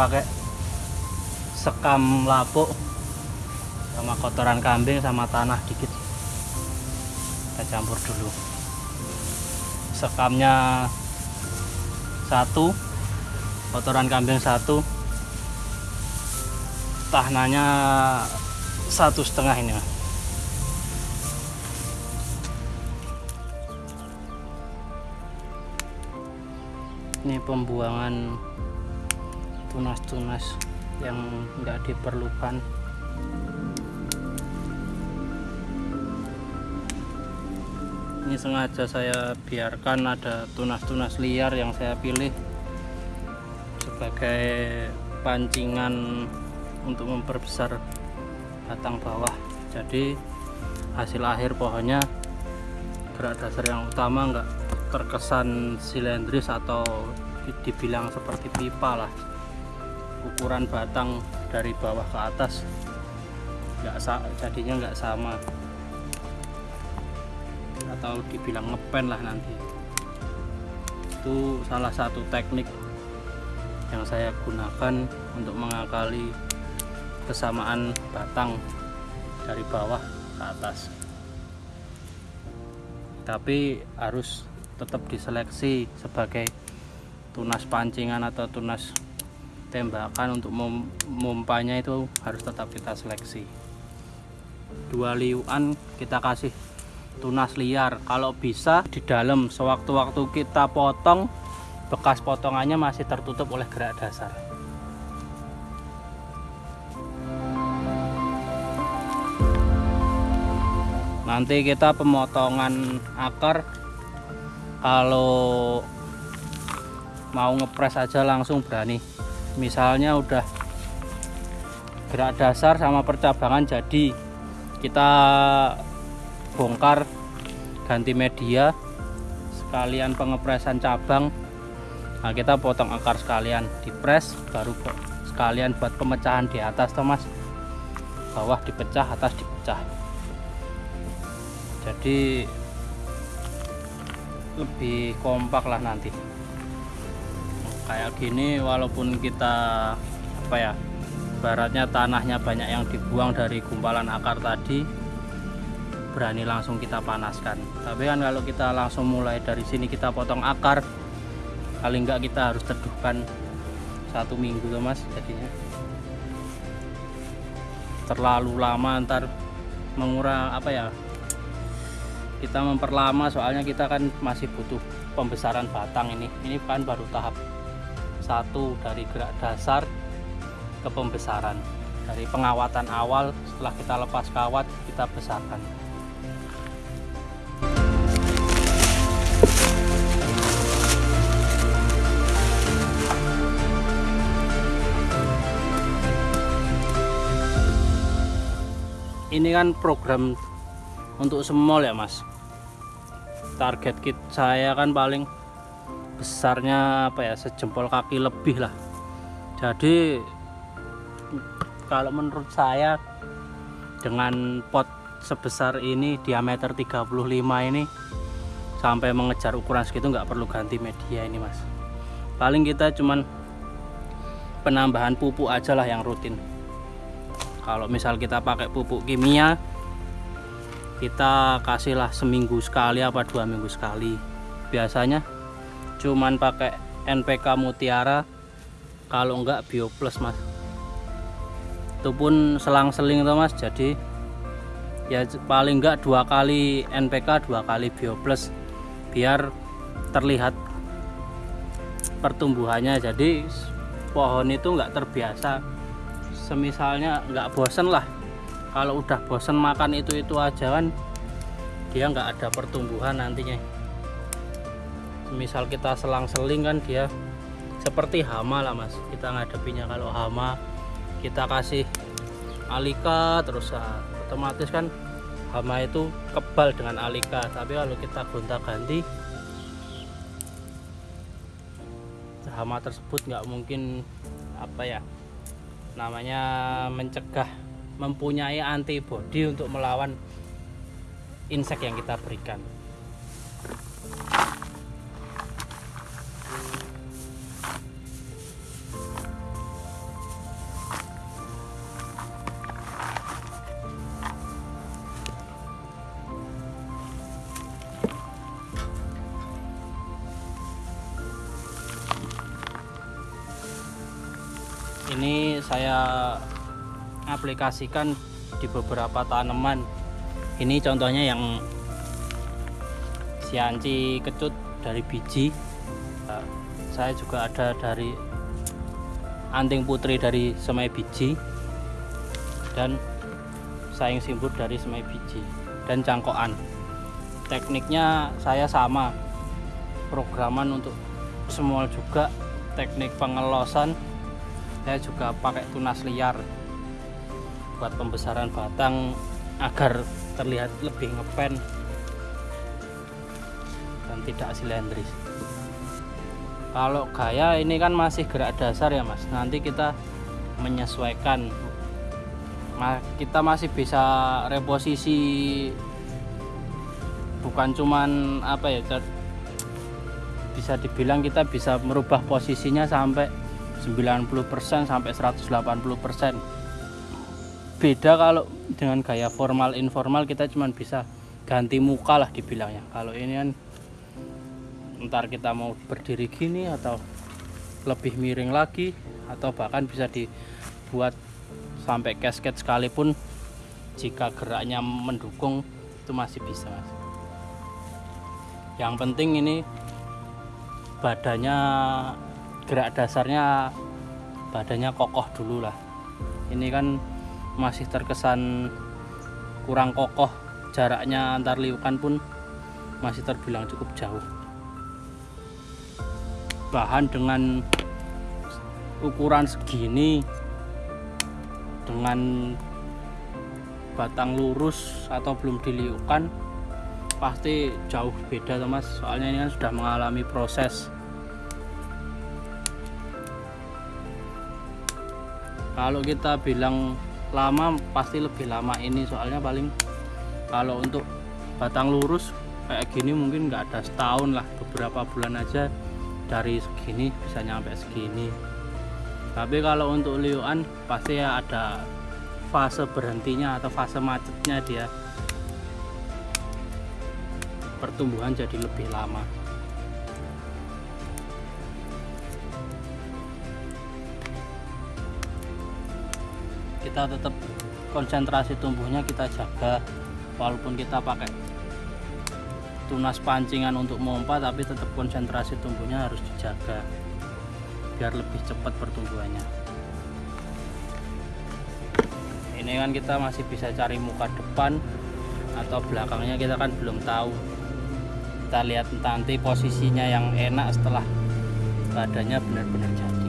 pakai sekam lapuk sama kotoran kambing sama tanah dikit. Kita campur dulu. Sekamnya satu kotoran kambing satu. Tahnanya satu setengah ini ini pembuangan tunas-tunas yang nggak diperlukan. Ini sengaja saya biarkan ada tunas-tunas liar yang saya pilih sebagai pancingan untuk memperbesar batang bawah. Jadi hasil akhir pohonnya gerak dasar yang utama enggak terkesan silindris atau dibilang seperti pipa lah ukuran batang dari bawah ke atas. Enggak jadinya enggak sama. Atau dibilang ngepen lah nanti. Itu salah satu teknik yang saya gunakan untuk mengakali kesamaan batang dari bawah ke atas. Tapi harus tetap diseleksi sebagai tunas pancingan atau tunas tembakan untuk memumpanya itu harus tetap kita seleksi. Dua liuan kita kasih tunas liar. Kalau bisa di dalam sewaktu-waktu kita potong bekas potongannya masih tertutup oleh gerak dasar. Nanti kita pemotongan akar. Kalau mau ngepres aja langsung berani misalnya udah gerak dasar sama percabangan jadi kita bongkar ganti media sekalian pengepresan cabang. Nah kita potong akar sekalian dipres baru sekalian buat pemecahan di atas Thomas bawah dipecah atas dipecah. Jadi lebih kompak lah nanti kayak gini walaupun kita apa ya baratnya tanahnya banyak yang dibuang dari gumpalan akar tadi berani langsung kita panaskan. Tapi kan kalau kita langsung mulai dari sini kita potong akar paling enggak kita harus teduhkan satu minggu tuh mas jadinya. Terlalu lama ntar mengurang apa ya kita memperlama soalnya kita kan masih butuh pembesaran batang ini. Ini kan baru tahap satu dari gerak dasar ke pembesaran. Dari pengawatan awal setelah kita lepas kawat kita besarkan. Ini kan program untuk semol ya mas. Target kit saya kan paling besarnya apa ya sejempol kaki lebih lah. Jadi kalau menurut saya dengan pot sebesar ini diameter 35 ini sampai mengejar ukuran segitu nggak perlu ganti media ini mas. Paling kita cuman penambahan pupuk aja lah yang rutin. Kalau misal kita pakai pupuk kimia kita kasihlah seminggu sekali apa dua minggu sekali. Biasanya cuman pakai NPK Mutiara kalau enggak Bio Plus mas. Itu pun selang-seling tuh mas. Jadi ya paling enggak dua kali NPK dua kali Bio Plus biar terlihat pertumbuhannya. Jadi pohon itu enggak terbiasa. Semisalnya nggak bosen lah. Kalau udah bosen makan itu itu aja kan dia nggak ada pertumbuhan nantinya misal kita selang-seling kan dia seperti hama lah mas. Kita ngadepinya kalau hama kita kasih alika terus ah, otomatis kan hama itu kebal dengan alika. Tapi kalau kita gonta-ganti hama tersebut nggak mungkin apa ya namanya mencegah mempunyai antibodi untuk melawan insek yang kita berikan saya aplikasikan di beberapa tanaman. Ini contohnya yang sianci kecut dari biji. Nah, saya juga ada dari anting putri dari semai biji. Dan saing simbut dari semai biji dan cangkokan. Tekniknya saya sama. Programan untuk semua juga teknik pengelosan saya juga pakai tunas liar buat pembesaran batang agar terlihat lebih ngepen dan tidak silindris. Kalau gaya ini kan masih gerak dasar ya mas. Nanti kita menyesuaikan. Kita masih bisa reposisi. Bukan cuman apa ya bisa dibilang kita bisa merubah posisinya sampai 90% sampai 180% beda kalau dengan gaya formal informal kita cuman bisa ganti muka lah dibilangnya. Kalau ini kan ntar kita mau berdiri gini atau lebih miring lagi atau bahkan bisa dibuat sampai casket sekalipun jika geraknya mendukung itu masih bisa yang penting ini badannya gerak dasarnya badannya kokoh dulu lah. Ini kan masih terkesan kurang kokoh jaraknya antar liukan pun masih terbilang cukup jauh. Bahan dengan ukuran segini dengan batang lurus atau belum diliukan pasti jauh beda mas. Soalnya ini kan sudah mengalami proses kalau kita bilang lama pasti lebih lama ini. Soalnya paling kalau untuk batang lurus kayak gini mungkin nggak ada setahun lah. Beberapa bulan aja dari segini bisa nyampe segini. Tapi kalau untuk liuan pasti ya ada fase berhentinya atau fase macetnya dia. Pertumbuhan jadi lebih lama kita tetap konsentrasi tumbuhnya kita jaga walaupun kita pakai tunas pancingan untuk mompa tapi tetap konsentrasi tumbuhnya harus dijaga biar lebih cepat pertumbuhannya. Ini kan kita masih bisa cari muka depan atau belakangnya kita kan belum tahu. Kita lihat nanti posisinya yang enak setelah badannya benar-benar jadi